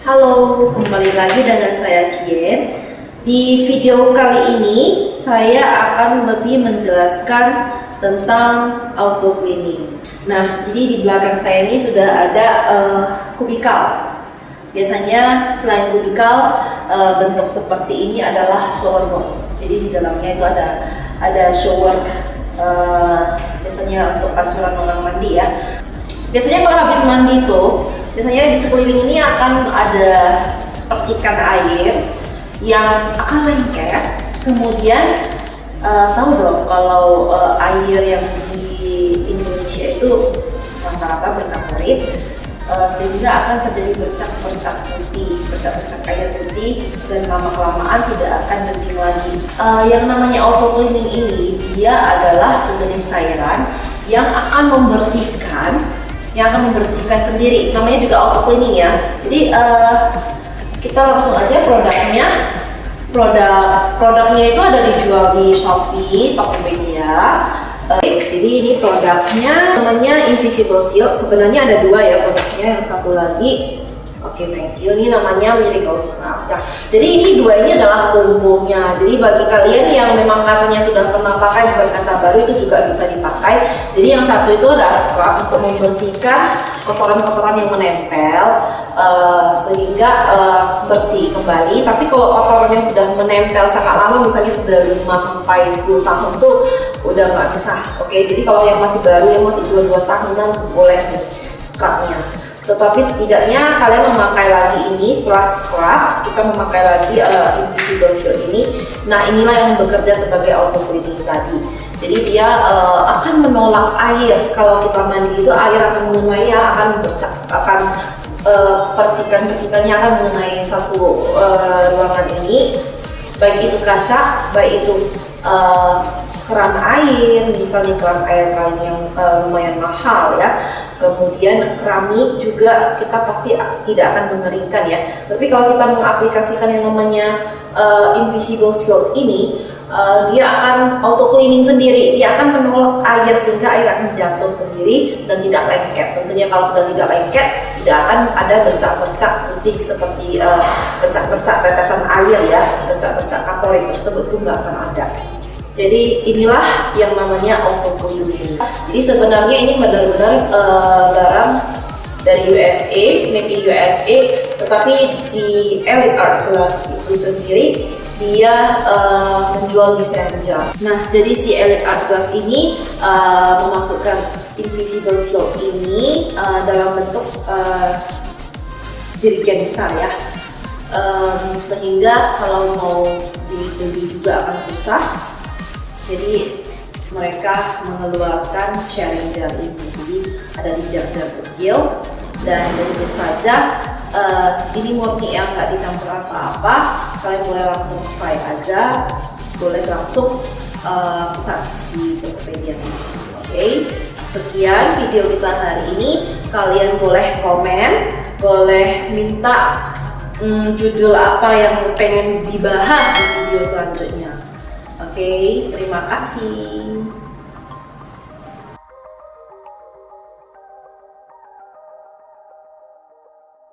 Halo, kembali lagi dengan saya Cien. Di video kali ini saya akan lebih menjelaskan tentang auto cleaning. Nah, jadi di belakang saya ini sudah ada uh, kubikal. Biasanya selain kubikal uh, bentuk seperti ini adalah shower box. Jadi di dalamnya itu ada ada shower uh, biasanya untuk pancuran orang mandi ya. Biasanya kalau habis mandi itu biasanya di sekeliling ini akan ada percikan air yang akan lengket. Kemudian uh, tahu dong kalau uh, air yang di Indonesia itu rata-rata berkaporit uh, sehingga akan terjadi bercak-bercak putih bercak-bercak air putih dan lama-kelamaan tidak akan bening lagi. Uh, yang namanya auto cleaning ini dia adalah sejenis cairan yang akan membersihkan yang akan membersihkan sendiri. Namanya juga auto cleaning ya. Jadi uh, kita langsung aja produknya. Produk produknya itu ada dijual di Shopee Tokopedia. Uh, jadi ini produknya namanya Invisible Shield sebenarnya ada dua ya produknya. Yang satu lagi Oke, okay, thank you. Ini namanya Miracle Scrub. Nah, jadi ini dua ini adalah combo-nya. Jadi bagi kalian yang memang kacanya sudah pernah pakai bukan kaca baru itu juga bisa dipakai. Jadi yang satu itu adalah scrub untuk membersihkan kotoran-kotoran yang menempel uh, sehingga uh, bersih kembali. Tapi kalau kotoran yang sudah menempel sangat lama, misalnya sudah 5 sampai 10 tahun tuh udah nggak bisa. Oke, okay? jadi kalau yang masih baru yang masih 2-2 tahunan boleh scrubnya tetapi setidaknya kalian memakai lagi ini setelah scrub kita memakai lagi uh, invisible ini. Nah inilah yang bekerja sebagai auto cleaning tadi. Jadi dia uh, akan menolak air. Kalau kita mandi itu air akan mengenai ya akan bercak akan uh, percikan-percikannya akan mengenai satu uh, ruangan ini. Baik itu kaca baik itu uh, keran air, misalnya keran air kalian yang uh, lumayan mahal ya. Kemudian keramik juga kita pasti tidak akan mengeringkan ya. Tapi kalau kita mengaplikasikan yang namanya uh, invisible shield ini, uh, dia akan auto cleaning sendiri. Dia akan menolak air sehingga air akan jatuh sendiri dan tidak lengket. Tentunya kalau sudah tidak lengket, tidak akan ada bercak-bercak putih seperti bercak-bercak uh, tetesan air ya, bercak-bercak kapal tersebut itu nggak akan ada. Jadi inilah yang namanya cleaning. Jadi sebenarnya ini benar-benar uh, barang dari USA, made in USA, tetapi di Elite Art Class itu sendiri dia uh, menjual desain. Nah, jadi si Elite Art Glass ini uh, memasukkan invisible seal ini uh, dalam bentuk uh, besar ya. Um, sehingga kalau mau dibeli juga akan susah jadi mereka mengeluarkan sharing ini jadi ada di jar-jar kecil dan tentu saja uh, ini murni yang nggak dicampur apa-apa kalian boleh langsung try aja. Boleh langsung uh, pesan di Tokopedia oke okay? sekian video kita hari ini. Kalian boleh komen boleh minta hmm, judul apa yang pengen dibahas di video selanjutnya Oke, terima kasih.